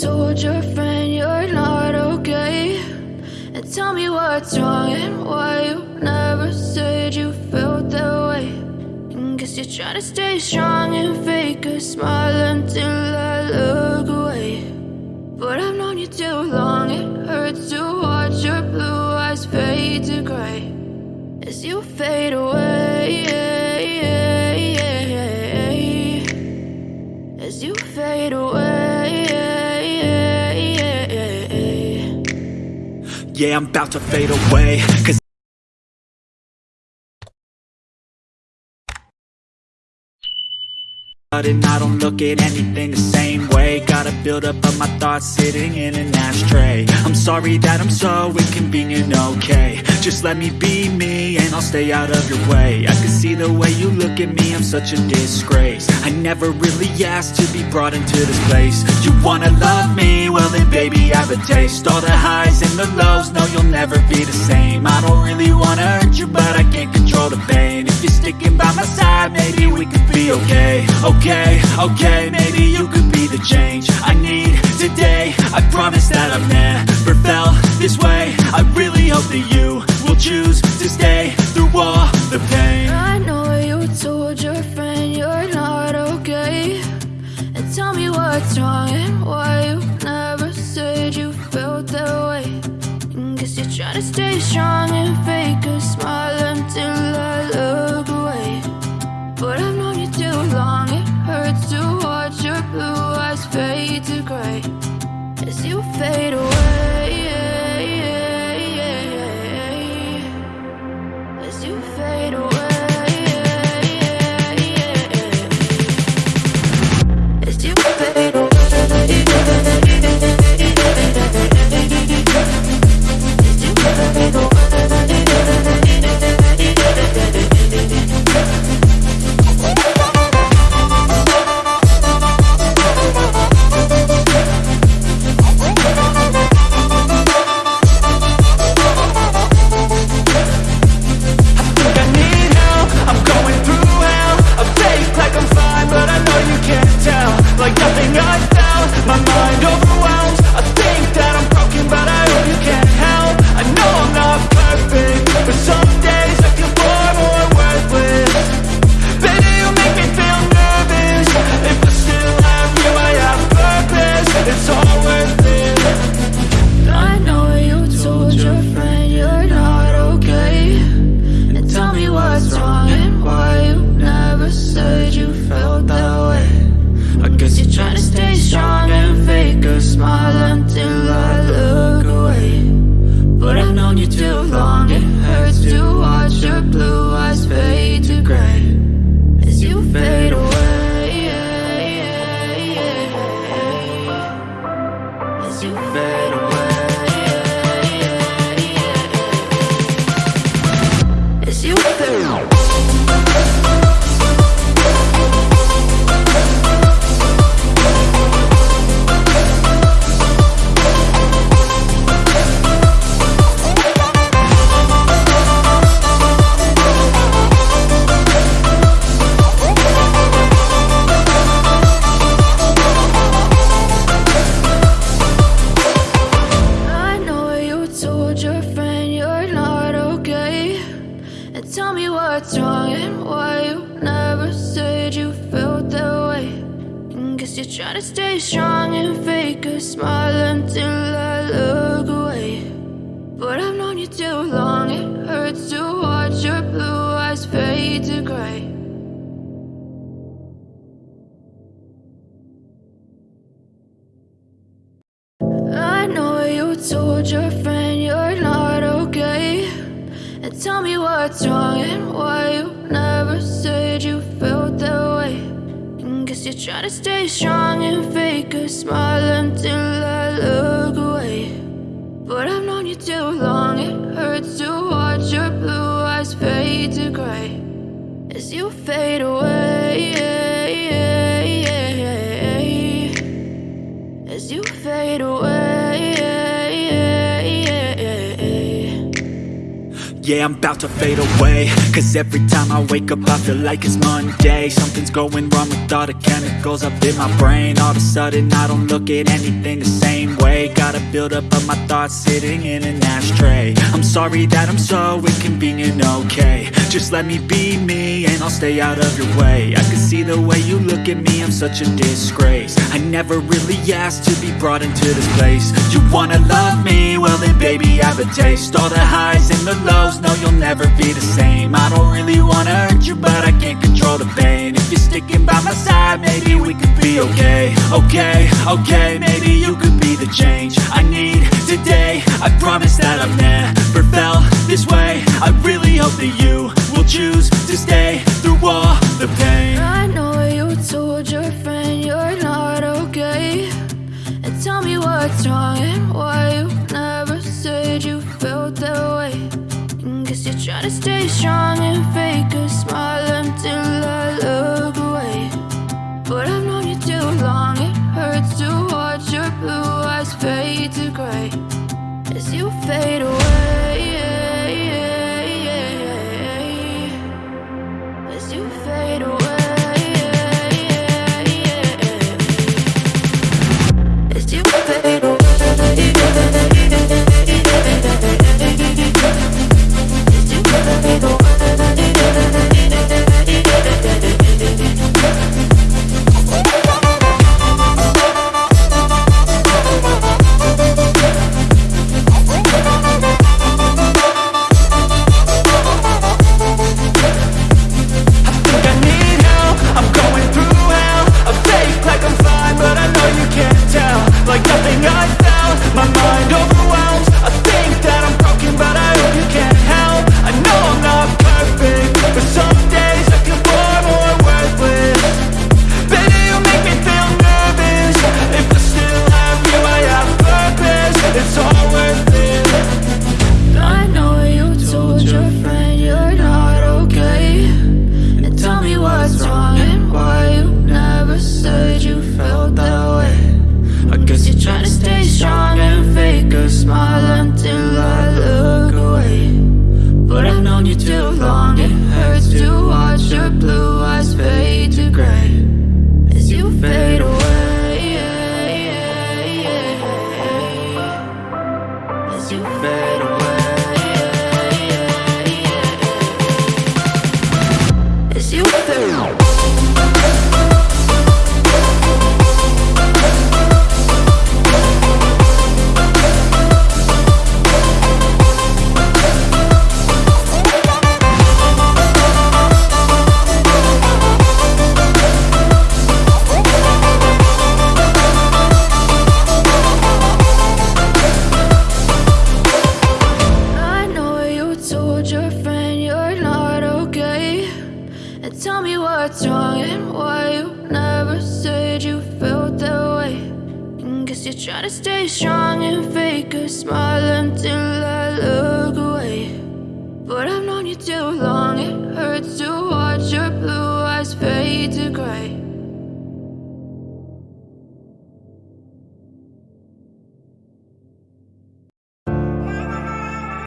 told your friend you're not okay. And tell me what's wrong and why you never said you felt that way. And guess you're trying to stay strong and fake a smile until I look away. But I've known you too long, it hurts to watch your blue eyes fade to gray. As you fade away Yeah, I'm about to fade away Cause and I don't look at anything the same way. Gotta build up of my thoughts sitting in an ashtray. I'm sorry that I'm so inconvenient, okay. Just let me be me and I'll stay out of your way. I can see the way you look at me, I'm such a disgrace. I never really asked to be brought into this place. You wanna love me? Well then baby I have a taste. All the highs and the lows, you'll never be the same. I don't really wanna hurt you but I can't control the pain. If you're sticking by my side, maybe we could be okay. Okay, okay, maybe you could be the change I need today. I promise that I've never felt this way. I really hope that you will choose As you fade away to stay strong and fake a smile until I look away. But I've known you too long, it hurts to watch your blue eyes fade to gray. I know you told your friend you're not okay. And tell me what's wrong and why you never said you felt you're trying to stay strong and fake a smile until I look away. But I've known you too long, it hurts to watch your blue eyes fade to gray As you fade away yeah, I'm about to fade away. Cause every time I wake up I feel like it's Monday. Something's going wrong with all the chemicals up in my brain. All of a sudden I don't look at anything the same way. Gotta build up of my thoughts sitting in an ashtray. I'm sorry that I'm so inconvenient, okay. Just let me be me and I'll stay out of your way. I can see the way you look at me, I'm such a disgrace. I never really asked to be brought into this place. You wanna love me? Well then baby I have a taste. All the highs and the lows, no you'll never be the same. I don't really wanna hurt you but I can't control the pain. If you're sticking by my side, maybe we could be okay. Okay, okay, maybe you could be the change I need today. I promise that I've never felt this way. I really hope that you will choose to stay through all stay strong and fake a As you trying to stay strong and fake a smile until I